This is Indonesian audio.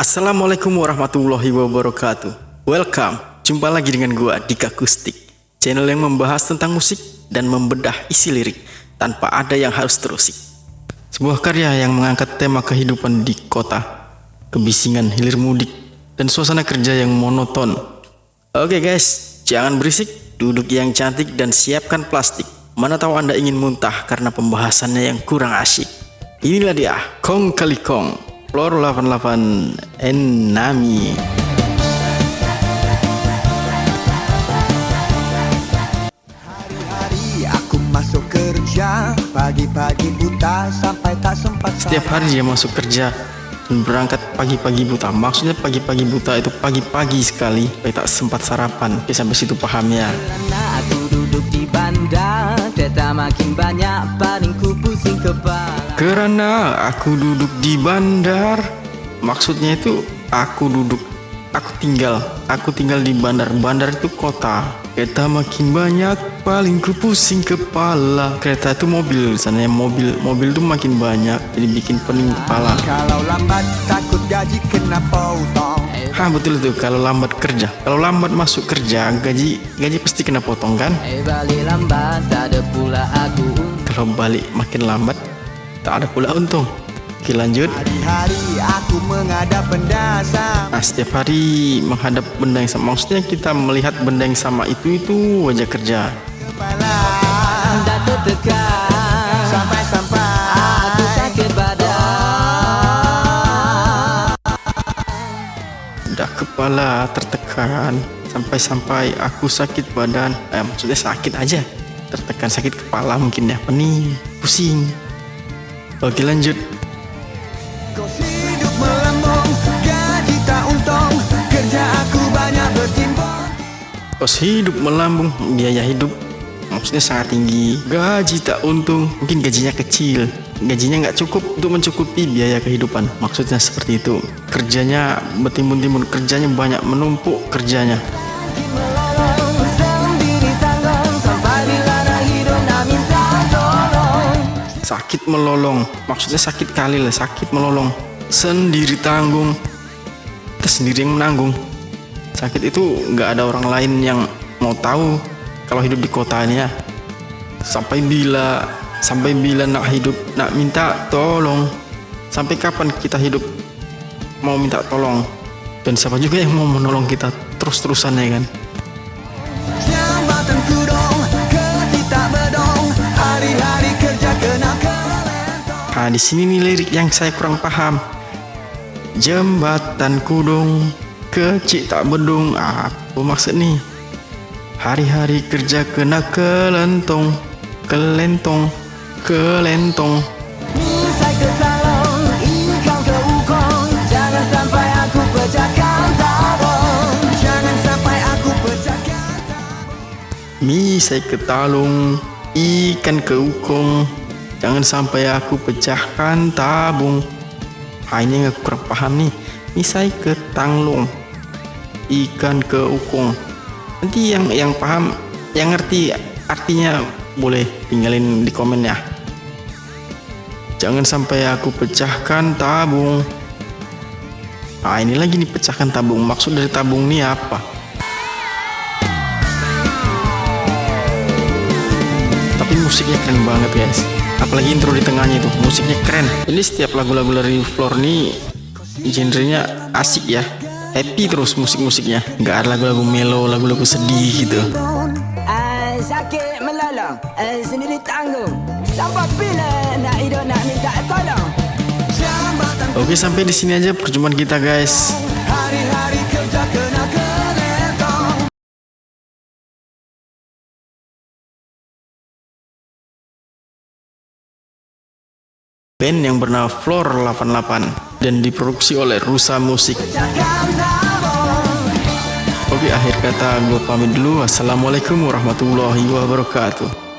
Assalamualaikum warahmatullahi wabarakatuh. Welcome, jumpa lagi dengan gua Dika Kustik. Channel yang membahas tentang musik dan membedah isi lirik Tanpa ada yang harus terusik. Sebuah karya yang mengangkat tema kehidupan di kota Kebisingan hilir mudik Dan suasana kerja yang monoton. Oke guys, jangan berisik. Duduk yang cantik dan siapkan plastik. Mana tahu anda ingin muntah karena pembahasannya yang kurang asyik. Inilah dia, Kong Kali Kong Floor 88 Enami Hari-hari aku masuk kerja Pagi-pagi buta sampai tak sempat Setiap hari dia masuk kerja dan berangkat pagi-pagi buta. Maksudnya pagi-pagi buta itu pagi-pagi sekali Supaya tak sempat sarapan. Oke sampai situ paham ya Makin banyak paling ku pusing kepala. Karena aku duduk di bandar. Maksudnya itu aku duduk Aku tinggal Aku tinggal di bandar. Bandar itu kota. Kereta makin banyak Paling ku pusing kepala. Kereta itu mobil Sana mobil Mobil itu makin banyak Jadi bikin pening kepala. Kalau lambat Hah betul itu kalau lambat kerja. Kalau lambat masuk kerja Gaji gaji pasti kena potong kan? Eh balik lambat tak ada pula aku Kalau balik makin lambat Tak ada pula untung. Oke lanjut. Hari-hari aku menghadap benda sama. Nah setiap hari menghadap benda yang sama. Maksudnya kita melihat benda yang sama itu Itu wajah kerja. Kepala tertekan kepala tertekan Sampai-sampai aku sakit badan. Eh, Maksudnya sakit aja. Tertekan sakit kepala mungkin ya. Pening, pusing. Oke lanjut. Kos hidup melambung Gaji tak untung Kerja aku banyak bertimbang. Kos hidup melambung Biaya hidup Maksudnya sangat tinggi. Gaji tak untung Mungkin gajinya kecil Gajinya nggak cukup untuk mencukupi biaya kehidupan. Maksudnya seperti itu. Kerjanya betimbun-timbun Kerjanya banyak menumpuk kerjanya. Sakit melolong. Maksudnya sakit kali lah Sakit melolong. Sendiri tanggung. Kita yang menanggung. Sakit itu nggak ada orang lain yang mau tahu Kalau hidup di kota ini ya. Sampai bila Sampai bila nak hidup Nak minta tolong? Sampai kapan kita hidup? Mau minta tolong? Dan siapa juga yang mau menolong kita Terus-terusan ya kan? Nah, di sini nih lirik yang saya kurang paham. Jembatan kudung, kecil tak bedung. Apa maksud nih? Hari-hari kerja kena kelentong, kelentong, ke aku pecahkan Misai ke talung, ikan ke ukong. Jangan sampai aku pecahkan tabung. Ini yang aku kurang paham nih. Misai ke tanglung, ikan ke ukong. Nanti yang yang paham, yang ngerti artinya boleh tinggalin di komen ya. Jangan sampai aku pecahkan tabung. Ah ini lagi nih pecahkan tabung. Maksud dari tabung ini apa? Tapi musiknya keren banget guys. Apalagi intro di tengahnya itu musiknya keren. Ini setiap lagu-lagu dari Floor nih genrenya asik ya. Happy terus musik-musiknya. Nggak ada lagu-lagu mellow, lagu-lagu sedih gitu. Sampai bila nak hidup nak minta tolong Oke sampai di sini aja perjumpaan kita guys. hari-hari kerja kena kelentong Band yang bernama Floor 88 dan diproduksi oleh Rusa Musik. Oke akhir kata gue pamit dulu. Assalamualaikum warahmatullahi wabarakatuh.